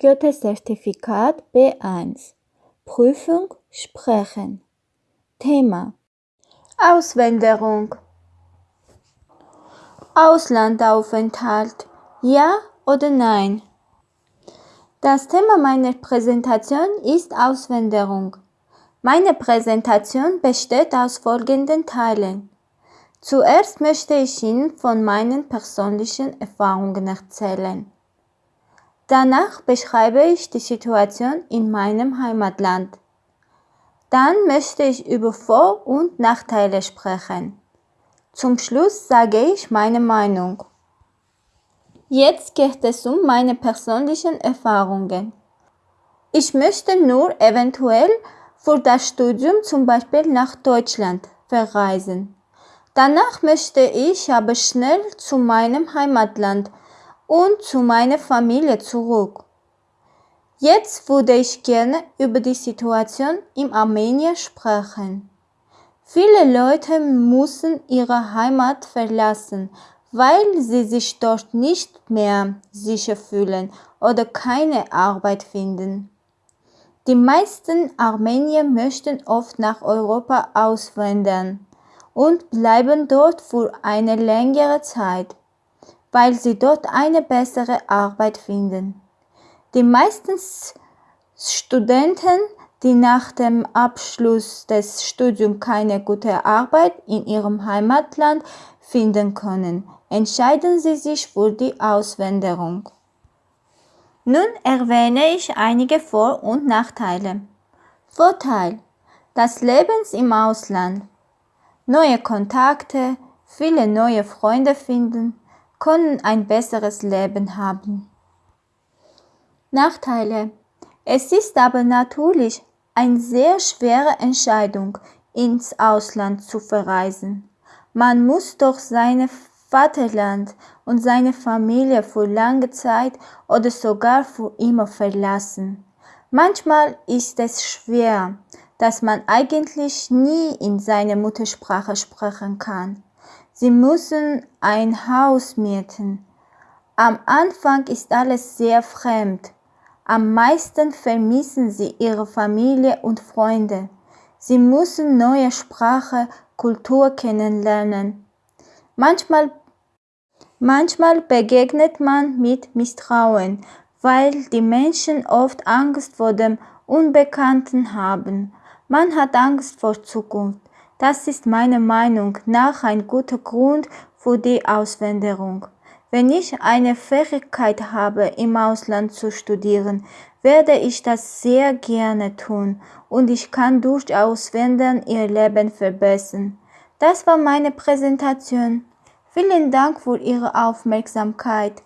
Goethe-Zertifikat B1 Prüfung Sprechen Thema Auswanderung Auslandaufenthalt Ja oder Nein? Das Thema meiner Präsentation ist Auswanderung. Meine Präsentation besteht aus folgenden Teilen. Zuerst möchte ich Ihnen von meinen persönlichen Erfahrungen erzählen. Danach beschreibe ich die Situation in meinem Heimatland. Dann möchte ich über Vor- und Nachteile sprechen. Zum Schluss sage ich meine Meinung. Jetzt geht es um meine persönlichen Erfahrungen. Ich möchte nur eventuell für das Studium zum Beispiel nach Deutschland verreisen. Danach möchte ich aber schnell zu meinem Heimatland und zu meiner Familie zurück. Jetzt würde ich gerne über die Situation in Armenien sprechen. Viele Leute müssen ihre Heimat verlassen, weil sie sich dort nicht mehr sicher fühlen oder keine Arbeit finden. Die meisten Armenier möchten oft nach Europa auswandern und bleiben dort für eine längere Zeit weil sie dort eine bessere Arbeit finden. Die meisten Studenten, die nach dem Abschluss des Studiums keine gute Arbeit in ihrem Heimatland finden können, entscheiden sie sich für die Auswanderung. Nun erwähne ich einige Vor- und Nachteile. Vorteil. Das Leben im Ausland. Neue Kontakte, viele neue Freunde finden, können ein besseres Leben haben. Nachteile. Es ist aber natürlich eine sehr schwere Entscheidung, ins Ausland zu verreisen. Man muss doch sein Vaterland und seine Familie für lange Zeit oder sogar für immer verlassen. Manchmal ist es schwer, dass man eigentlich nie in seiner Muttersprache sprechen kann. Sie müssen ein Haus mieten. Am Anfang ist alles sehr fremd. Am meisten vermissen sie ihre Familie und Freunde. Sie müssen neue Sprache, Kultur kennenlernen. Manchmal, manchmal begegnet man mit Misstrauen, weil die Menschen oft Angst vor dem Unbekannten haben. Man hat Angst vor Zukunft. Das ist meiner Meinung nach ein guter Grund für die Auswanderung. Wenn ich eine Fähigkeit habe, im Ausland zu studieren, werde ich das sehr gerne tun und ich kann durch Auswandern ihr Leben verbessern. Das war meine Präsentation. Vielen Dank für Ihre Aufmerksamkeit.